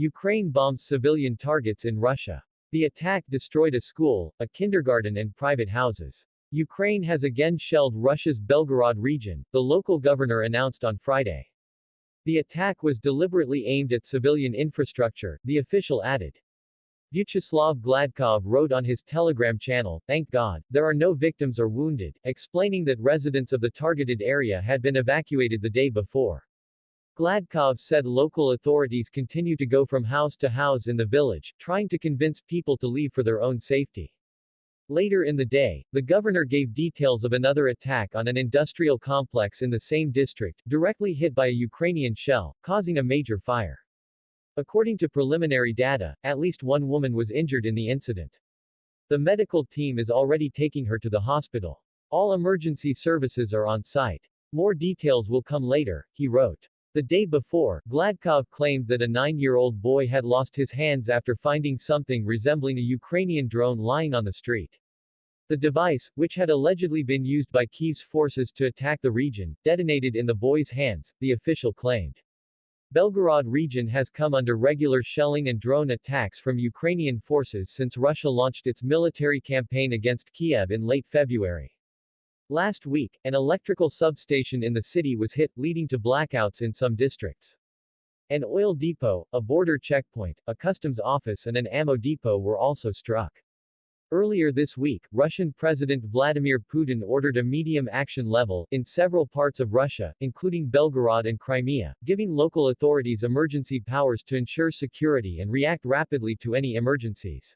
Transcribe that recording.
Ukraine bombs civilian targets in Russia. The attack destroyed a school, a kindergarten and private houses. Ukraine has again shelled Russia's Belgorod region, the local governor announced on Friday. The attack was deliberately aimed at civilian infrastructure, the official added. Vyacheslav Gladkov wrote on his Telegram channel, Thank God, there are no victims or wounded, explaining that residents of the targeted area had been evacuated the day before. Gladkov said local authorities continue to go from house to house in the village, trying to convince people to leave for their own safety. Later in the day, the governor gave details of another attack on an industrial complex in the same district, directly hit by a Ukrainian shell, causing a major fire. According to preliminary data, at least one woman was injured in the incident. The medical team is already taking her to the hospital. All emergency services are on site. More details will come later, he wrote. The day before, Gladkov claimed that a nine-year-old boy had lost his hands after finding something resembling a Ukrainian drone lying on the street. The device, which had allegedly been used by Kyiv's forces to attack the region, detonated in the boy's hands, the official claimed. Belgorod region has come under regular shelling and drone attacks from Ukrainian forces since Russia launched its military campaign against Kiev in late February. Last week, an electrical substation in the city was hit, leading to blackouts in some districts. An oil depot, a border checkpoint, a customs office and an ammo depot were also struck. Earlier this week, Russian President Vladimir Putin ordered a medium action level in several parts of Russia, including Belgorod and Crimea, giving local authorities emergency powers to ensure security and react rapidly to any emergencies.